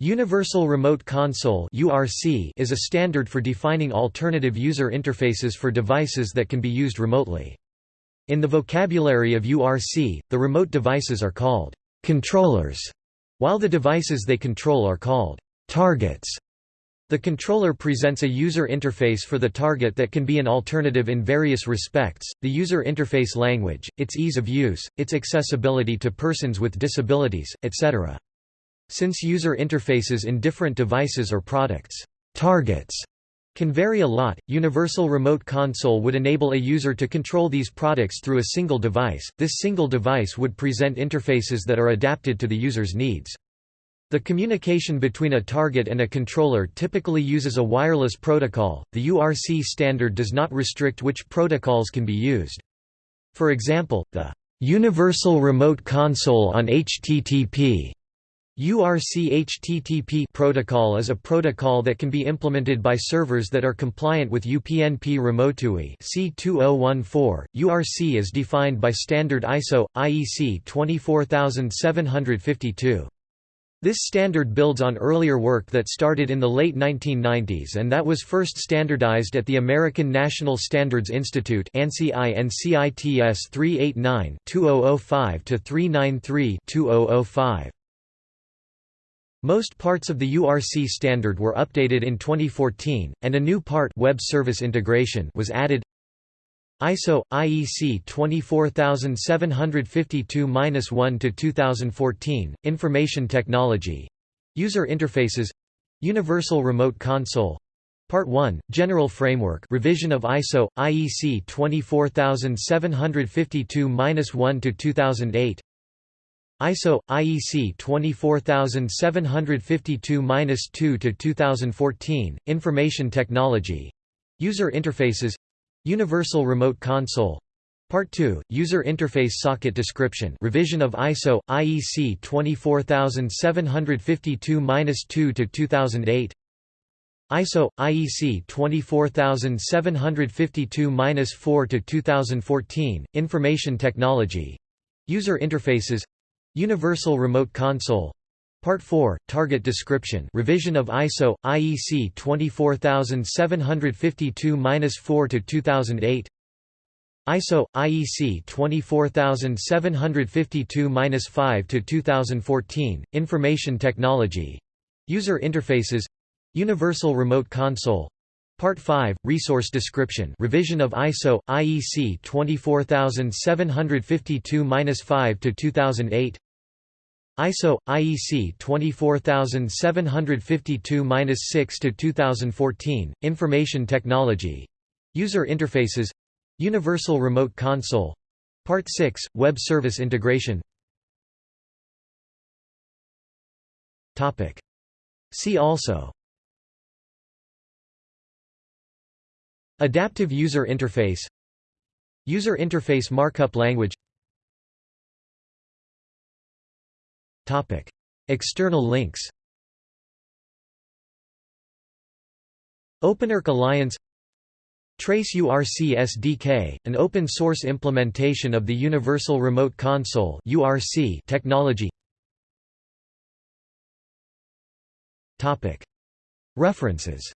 Universal Remote Console is a standard for defining alternative user interfaces for devices that can be used remotely. In the vocabulary of URC, the remote devices are called controllers, while the devices they control are called targets. The controller presents a user interface for the target that can be an alternative in various respects, the user interface language, its ease of use, its accessibility to persons with disabilities, etc. Since user interfaces in different devices or products targets can vary a lot, Universal Remote Console would enable a user to control these products through a single device. This single device would present interfaces that are adapted to the user's needs. The communication between a target and a controller typically uses a wireless protocol. The URC standard does not restrict which protocols can be used. For example, the Universal Remote Console on HTTP URC HTTP protocol is a protocol that can be implemented by servers that are compliant with UPnP Remote-UI C2014. URC is defined by standard ISO IEC 24752. This standard builds on earlier work that started in the late 1990s and that was first standardized at the American National Standards Institute ANSI NCITS 389-2005-393-2005. Most parts of the URC standard were updated in 2014, and a new part web service integration was added. ISO IEC 24752-1 to 2014 Information Technology. User Interfaces. Universal Remote Console. Part 1 General Framework revision of ISO IEC 24752-1 to 2008 ISO IEC 24752-2 to 2014 Information Technology. User Interfaces. Universal Remote Console. Part 2 User Interface Socket Description. Revision of ISO IEC 24752-2 to 2008 ISO IEC 24752-4 to 2014 Information Technology. User Interfaces Universal Remote Console. Part 4 Target Description. Revision of ISO IEC 24752-4 to 2008 ISO IEC 24752-5 to 2014 Information Technology. User Interfaces. Universal Remote Console. Part 5 Resource Description. Revision of ISO IEC 24752-5 to 2008 ISO IEC 24752-6 to 2014 Information Technology. User Interfaces. Universal Remote Console. Part 6 Web Service Integration. Topic. See also. Adaptive User Interface. User Interface Markup Language External links OpenURC Alliance Trace URC SDK, an open-source implementation of the Universal Remote Console URC technology. References